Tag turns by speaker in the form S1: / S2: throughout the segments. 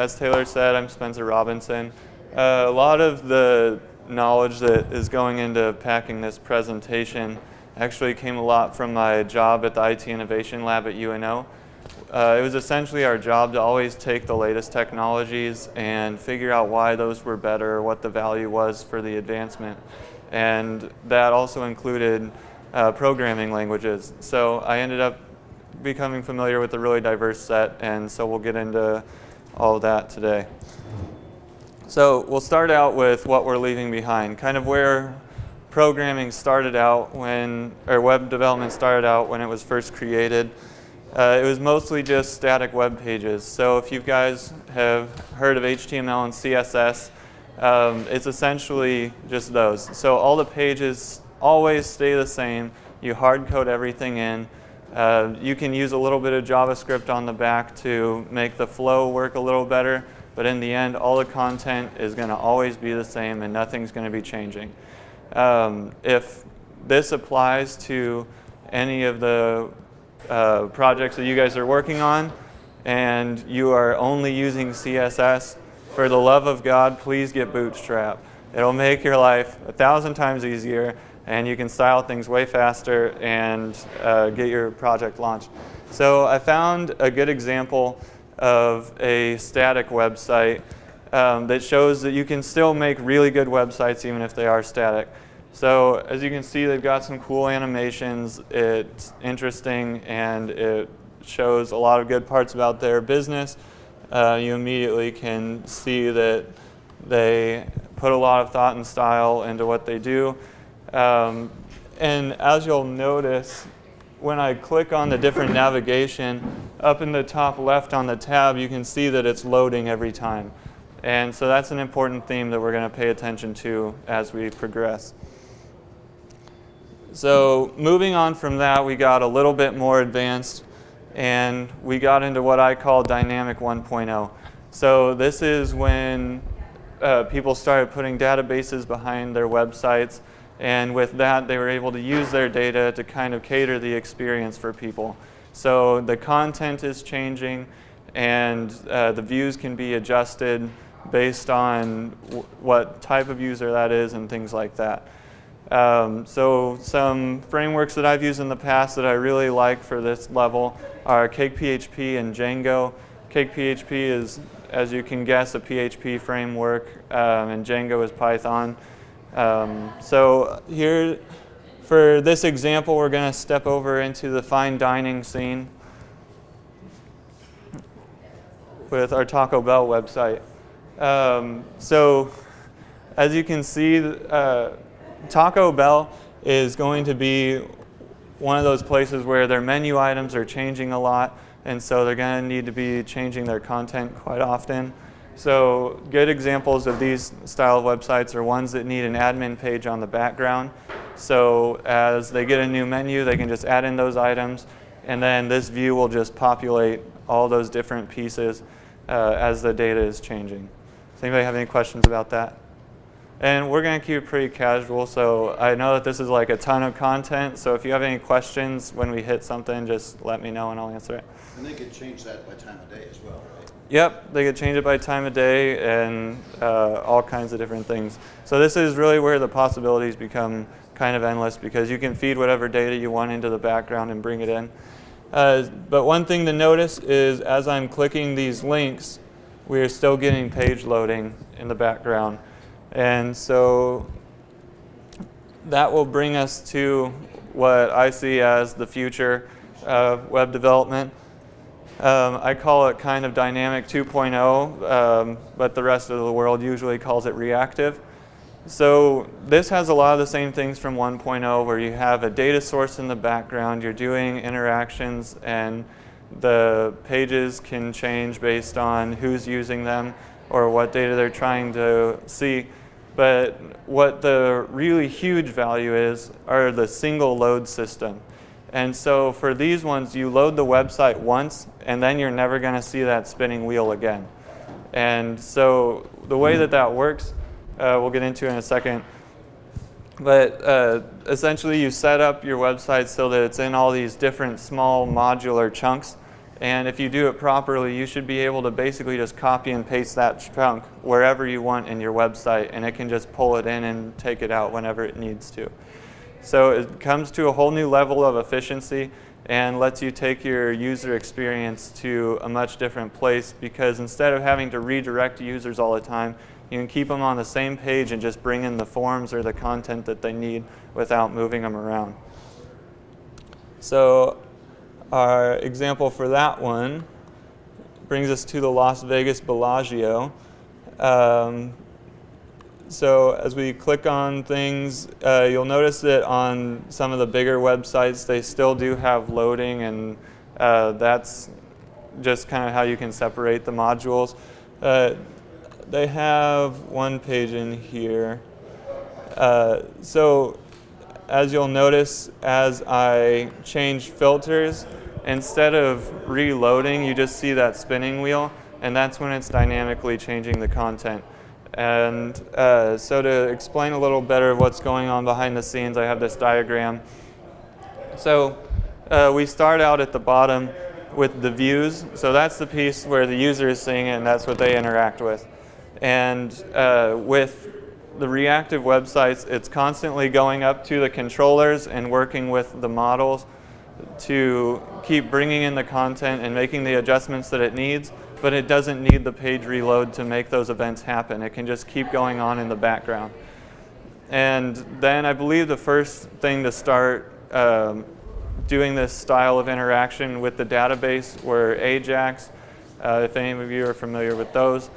S1: as Taylor said, I'm Spencer Robinson. Uh, a lot of the knowledge that is going into packing this presentation actually came a lot from my job at the IT Innovation Lab at UNO. Uh, it was essentially our job to always take the latest technologies and figure out why those were better, what the value was for the advancement. And that also included uh, programming languages. So I ended up becoming familiar with a really diverse set, and so we'll get into all of that today. So we'll start out with what we're leaving behind, kind of where programming started out when, or web development started out when it was first created. Uh, it was mostly just static web pages. So if you guys have heard of HTML and CSS, um, it's essentially just those. So all the pages always stay the same. You hard code everything in. Uh, you can use a little bit of JavaScript on the back to make the flow work a little better, but in the end, all the content is going to always be the same and nothing's going to be changing. Um, if this applies to any of the uh, projects that you guys are working on and you are only using CSS, for the love of God, please get Bootstrap. It'll make your life a thousand times easier and you can style things way faster and uh, get your project launched. So I found a good example of a static website um, that shows that you can still make really good websites even if they are static. So as you can see, they've got some cool animations. It's interesting and it shows a lot of good parts about their business. Uh, you immediately can see that they put a lot of thought and style into what they do. Um, and as you'll notice, when I click on the different navigation, up in the top left on the tab, you can see that it's loading every time. And so that's an important theme that we're going to pay attention to as we progress. So moving on from that, we got a little bit more advanced and we got into what I call dynamic 1.0. So this is when uh, people started putting databases behind their websites and with that, they were able to use their data to kind of cater the experience for people. So the content is changing and uh, the views can be adjusted based on what type of user that is and things like that. Um, so some frameworks that I've used in the past that I really like for this level are CakePHP and Django. CakePHP is, as you can guess, a PHP framework, um, and Django is Python. Um, so here, for this example, we're going to step over into the fine dining scene with our Taco Bell website. Um, so as you can see, uh, Taco Bell is going to be one of those places where their menu items are changing a lot, and so they're going to need to be changing their content quite often. So good examples of these style of websites are ones that need an admin page on the background. So as they get a new menu, they can just add in those items, and then this view will just populate all those different pieces uh, as the data is changing. Does anybody have any questions about that? And we're going to keep it pretty casual, so I know that this is like a ton of content, so if you have any questions when we hit something, just let me know and I'll answer it.
S2: And they could change that by time of day as well, right?
S1: Yep, they could change it by time of day and uh, all kinds of different things. So this is really where the possibilities become kind of endless because you can feed whatever data you want into the background and bring it in. Uh, but one thing to notice is as I'm clicking these links, we are still getting page loading in the background. And so that will bring us to what I see as the future of web development. Um, I call it kind of dynamic 2.0, um, but the rest of the world usually calls it reactive. So this has a lot of the same things from 1.0 where you have a data source in the background, you're doing interactions and the pages can change based on who's using them or what data they're trying to see. But what the really huge value is are the single load system. And so for these ones, you load the website once, and then you're never going to see that spinning wheel again. And so the way that that works, uh, we'll get into in a second. But uh, essentially, you set up your website so that it's in all these different small modular chunks. And if you do it properly, you should be able to basically just copy and paste that chunk wherever you want in your website, and it can just pull it in and take it out whenever it needs to. So it comes to a whole new level of efficiency and lets you take your user experience to a much different place because instead of having to redirect users all the time, you can keep them on the same page and just bring in the forms or the content that they need without moving them around. So our example for that one brings us to the Las Vegas Bellagio. Um, so as we click on things, uh, you'll notice that on some of the bigger websites, they still do have loading, and uh, that's just kind of how you can separate the modules. Uh, they have one page in here. Uh, so as you'll notice, as I change filters, instead of reloading, you just see that spinning wheel, and that's when it's dynamically changing the content. And uh, so to explain a little better what's going on behind the scenes, I have this diagram. So uh, we start out at the bottom with the views. So that's the piece where the user is seeing it, and that's what they interact with. And uh, with the reactive websites, it's constantly going up to the controllers and working with the models to keep bringing in the content and making the adjustments that it needs, but it doesn't need the page reload to make those events happen. It can just keep going on in the background. And then I believe the first thing to start um, doing this style of interaction with the database were AJAX, uh, if any of you are familiar with those.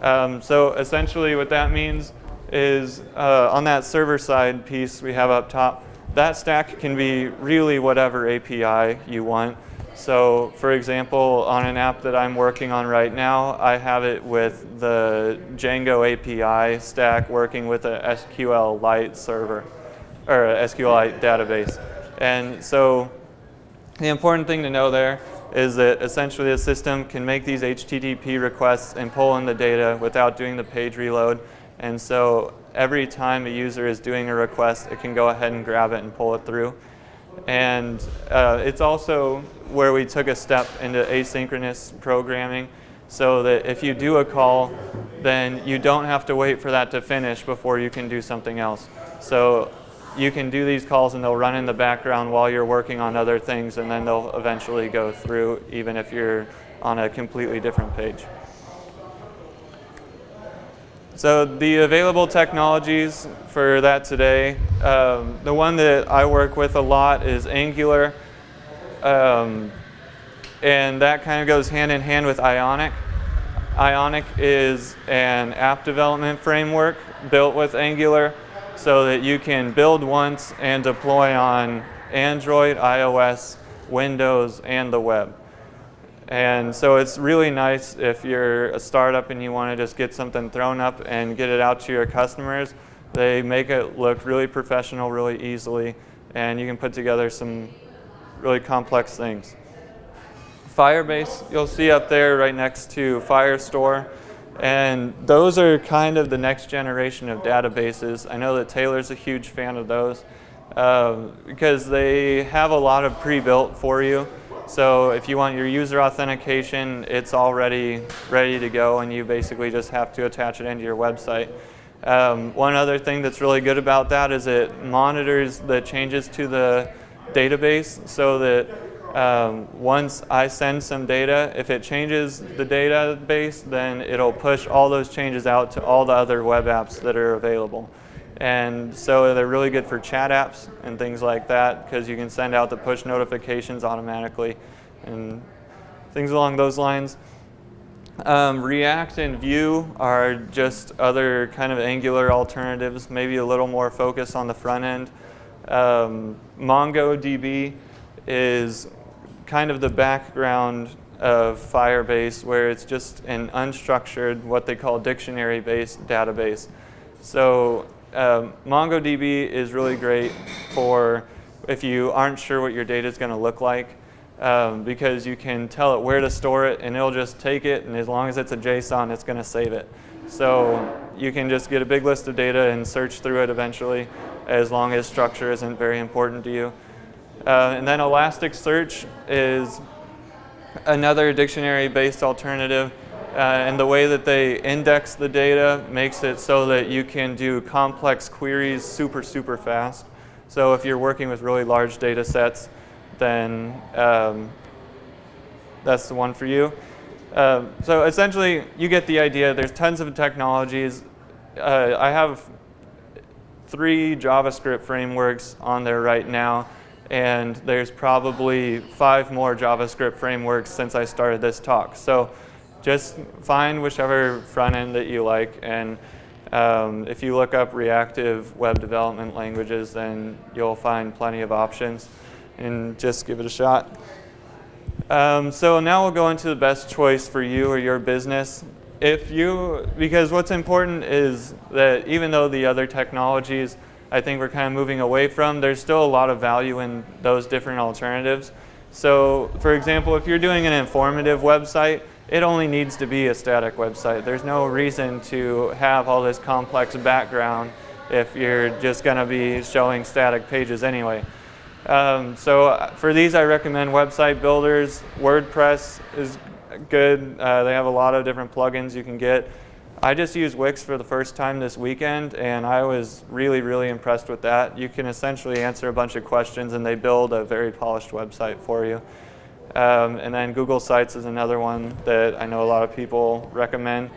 S1: Um, so essentially what that means is uh, on that server side piece we have up top, that stack can be really whatever API you want. So for example, on an app that I'm working on right now, I have it with the Django API stack working with a SQLite server, or a SQLite database. And so the important thing to know there is that essentially the system can make these HTTP requests and pull in the data without doing the page reload. And so every time a user is doing a request, it can go ahead and grab it and pull it through. And uh, it's also where we took a step into asynchronous programming so that if you do a call, then you don't have to wait for that to finish before you can do something else. So you can do these calls and they'll run in the background while you're working on other things and then they'll eventually go through even if you're on a completely different page. So the available technologies for that today, um, the one that I work with a lot is Angular. Um, and that kind of goes hand in hand with Ionic. Ionic is an app development framework built with Angular so that you can build once and deploy on Android, iOS, Windows, and the web. And so it's really nice if you're a startup and you want to just get something thrown up and get it out to your customers. They make it look really professional really easily and you can put together some really complex things. Firebase, you'll see up there right next to Firestore. And those are kind of the next generation of databases. I know that Taylor's a huge fan of those uh, because they have a lot of pre-built for you. So if you want your user authentication, it's already ready to go and you basically just have to attach it into your website. Um, one other thing that's really good about that is it monitors the changes to the database so that um, once I send some data, if it changes the database, then it'll push all those changes out to all the other web apps that are available. And so they're really good for chat apps and things like that because you can send out the push notifications automatically and things along those lines. Um, React and Vue are just other kind of Angular alternatives, maybe a little more focus on the front end. Um, MongoDB is kind of the background of Firebase where it's just an unstructured, what they call dictionary-based database. So um, MongoDB is really great for if you aren't sure what your data is going to look like um, because you can tell it where to store it and it'll just take it and as long as it's a JSON it's going to save it. So you can just get a big list of data and search through it eventually as long as structure isn't very important to you. Uh, and then Elasticsearch is another dictionary-based alternative. Uh, and the way that they index the data makes it so that you can do complex queries super, super fast. So if you're working with really large data sets, then um, that's the one for you. Uh, so essentially, you get the idea. There's tons of technologies. Uh, I have three JavaScript frameworks on there right now, and there's probably five more JavaScript frameworks since I started this talk. So just find whichever front end that you like, and um, if you look up reactive web development languages, then you'll find plenty of options, and just give it a shot. Um, so now we'll go into the best choice for you or your business. If you, because what's important is that even though the other technologies I think we're kind of moving away from, there's still a lot of value in those different alternatives. So for example, if you're doing an informative website, it only needs to be a static website. There's no reason to have all this complex background if you're just going to be showing static pages anyway. Um, so uh, for these, I recommend website builders. WordPress is good. Uh, they have a lot of different plugins you can get. I just used Wix for the first time this weekend, and I was really, really impressed with that. You can essentially answer a bunch of questions, and they build a very polished website for you. Um, and then Google Sites is another one that I know a lot of people recommend.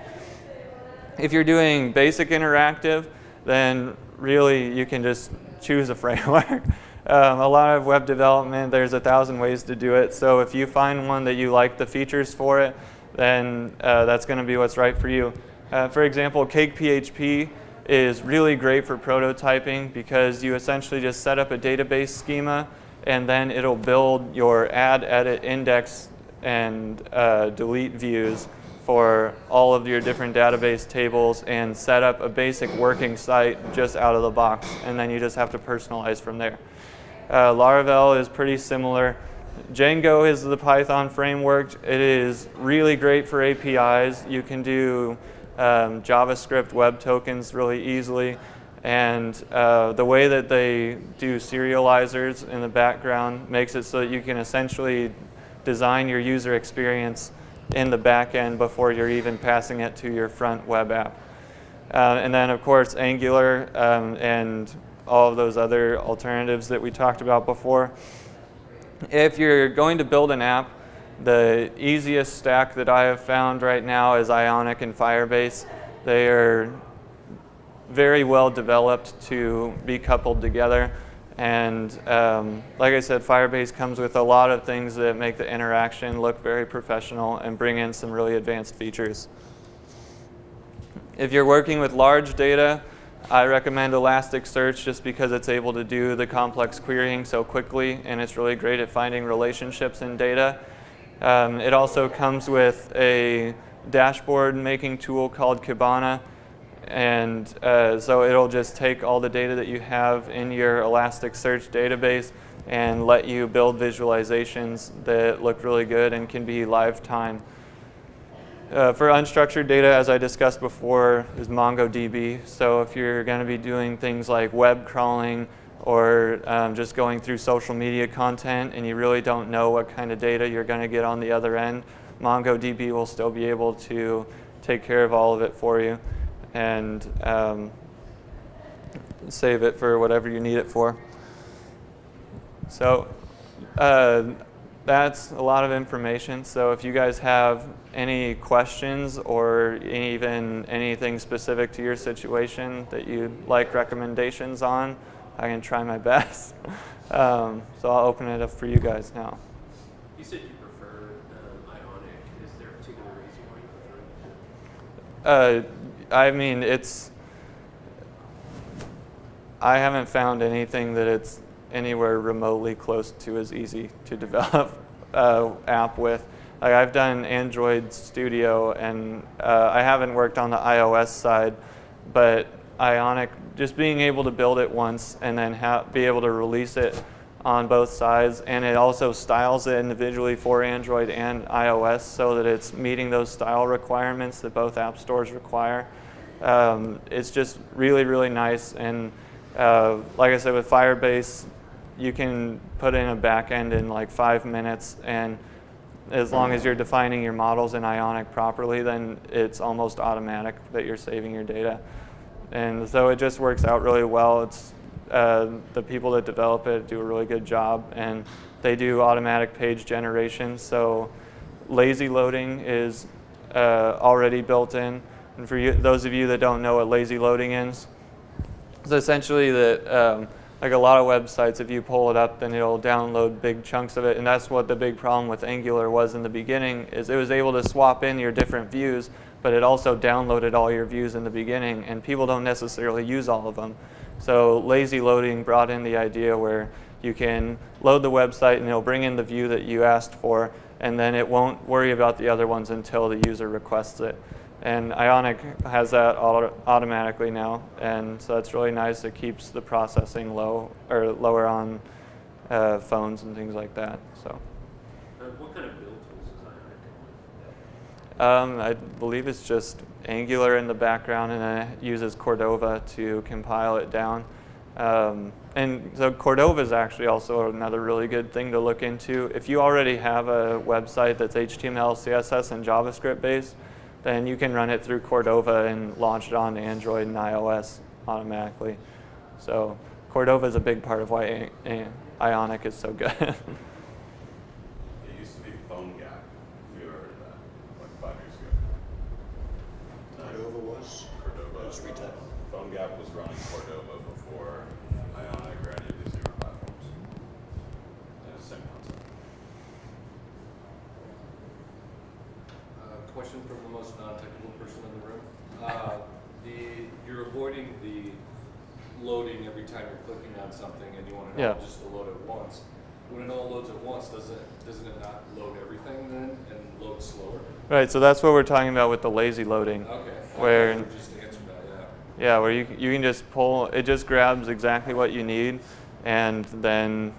S1: If you're doing basic interactive, then really you can just choose a framework. Um, a lot of web development, there's a thousand ways to do it. So if you find one that you like the features for it, then uh, that's going to be what's right for you. Uh, for example, CakePHP is really great for prototyping because you essentially just set up a database schema and then it'll build your add, edit, index, and uh, delete views for all of your different database tables and set up a basic working site just out of the box. And then you just have to personalize from there. Uh, Laravel is pretty similar. Django is the Python framework. It is really great for APIs. You can do um, JavaScript web tokens really easily. And uh, the way that they do serializers in the background makes it so that you can essentially design your user experience in the back end before you're even passing it to your front web app. Uh, and then, of course, Angular um, and all of those other alternatives that we talked about before. If you're going to build an app, the easiest stack that I have found right now is Ionic and Firebase. They are very well developed to be coupled together. And um, like I said, Firebase comes with a lot of things that make the interaction look very professional and bring in some really advanced features. If you're working with large data, I recommend Elasticsearch just because it's able to do the complex querying so quickly and it's really great at finding relationships in data. Um, it also comes with a dashboard making tool called Kibana and uh, so it'll just take all the data that you have in your Elasticsearch database and let you build visualizations that look really good and can be live time. Uh, for unstructured data, as I discussed before, is MongoDB. So if you're going to be doing things like web crawling or um, just going through social media content and you really don't know what kind of data you're going to get on the other end, MongoDB will still be able to take care of all of it for you and um, save it for whatever you need it for. So uh, that's a lot of information. So if you guys have any questions or even anything specific to your situation that you'd like recommendations on, I can try my best. um, so I'll open it up for you guys now.
S3: You said you prefer Ionic. Is there a particular reason why you prefer
S1: Uh, I mean, it's. I haven't found anything that it's anywhere remotely close to as easy to develop uh, app with. Like I've done Android Studio and uh, I haven't worked on the iOS side, but Ionic, just being able to build it once and then be able to release it on both sides and it also styles it individually for Android and iOS so that it's meeting those style requirements that both app stores require. Um, it's just really, really nice and uh, like I said with Firebase, you can put in a backend in like five minutes and as long as you're defining your models in Ionic properly, then it's almost automatic that you're saving your data. And so it just works out really well. It's uh, the people that develop it do a really good job, and they do automatic page generation. So lazy loading is uh, already built in. And for you, those of you that don't know what lazy loading is, it's essentially that um, like a lot of websites, if you pull it up, then it'll download big chunks of it, and that's what the big problem with Angular was in the beginning. Is it was able to swap in your different views, but it also downloaded all your views in the beginning, and people don't necessarily use all of them. So lazy loading brought in the idea where you can load the website and it'll bring in the view that you asked for, and then it won't worry about the other ones until the user requests it. And Ionic has that auto automatically now, and so it's really nice. It keeps the processing low or lower on uh, phones and things like that. So
S3: Uh, what kind of build tools is Ionic?
S1: um, I believe it's just Angular in the background, and it uses Cordova to compile it down. Um, and so Cordova is actually also another really good thing to look into. If you already have a website that's HTML, CSS, and JavaScript based, then you can run it through Cordova and launch it on Android and iOS automatically. So Cordova is a big part of why Ionic is so good.
S4: It used to be PhoneGap. If you ever heard of that, like five years ago.
S2: Cordova was,
S4: Cordova.
S2: was retail.
S4: PhoneGap was running Cordova before Ionic or any of these newer platforms. And it's the same concept.
S5: Uh, question from the most non-technical person in the room. Uh, the, you're avoiding the loading every time you're clicking on something and you want it all just to load at once. When it all loads at once, does it, doesn't it not load everything then and load slower?
S1: right, so that's what we're talking about with the lazy loading.
S5: Okay.
S1: Where-
S5: You Just answered that, yeah.
S1: Yeah, where you, you can just pull, it just grabs exactly what you need. And then,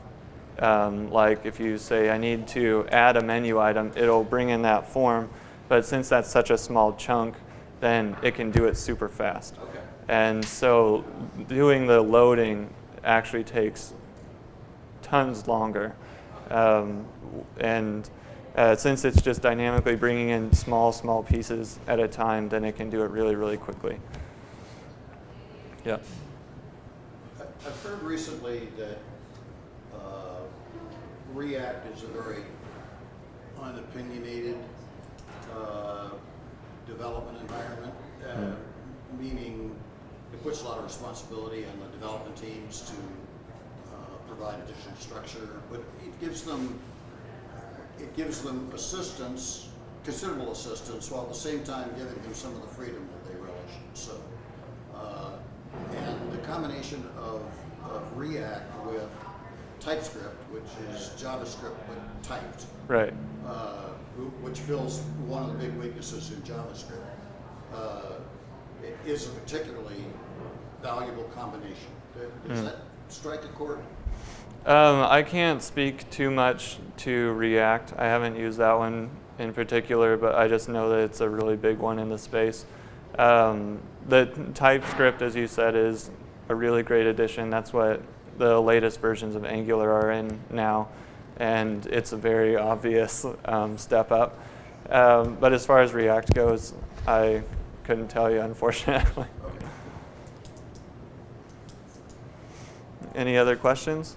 S1: um, like if you say, I need to add a menu item, it'll bring in that form. But since that's such a small chunk, then it can do it super fast.
S5: Okay.
S1: And so doing the loading actually takes tons longer. Um, and uh, since it's just dynamically bringing in small, small pieces at a time, then it can do it really, really quickly. Yeah.
S2: I- I've heard recently that uh, React is a very unopinionated uh, development environment, uh, meaning it puts a lot of responsibility on the development teams to uh, provide additional structure, but it gives them, it gives them assistance, considerable assistance, while at the same time giving them some of the freedom that they relish. So, uh, and the combination of, of React with TypeScript, which is JavaScript but typed,
S1: Right.
S2: uh, which fills one of the big weaknesses in JavaScript, uh, is a particularly valuable combination. Does
S1: Mm.
S2: that strike a chord?
S1: Um, I can't speak too much to React. I haven't used that one in particular, but I just know that it's a really big one in the space. Um, the TypeScript, as you said, is a really great addition. That's what the latest versions of Angular are in now, and it's a very obvious um, step up. Um, but as far as React goes, I couldn't tell you, unfortunately. Any other questions?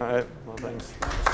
S1: All right, well, thanks.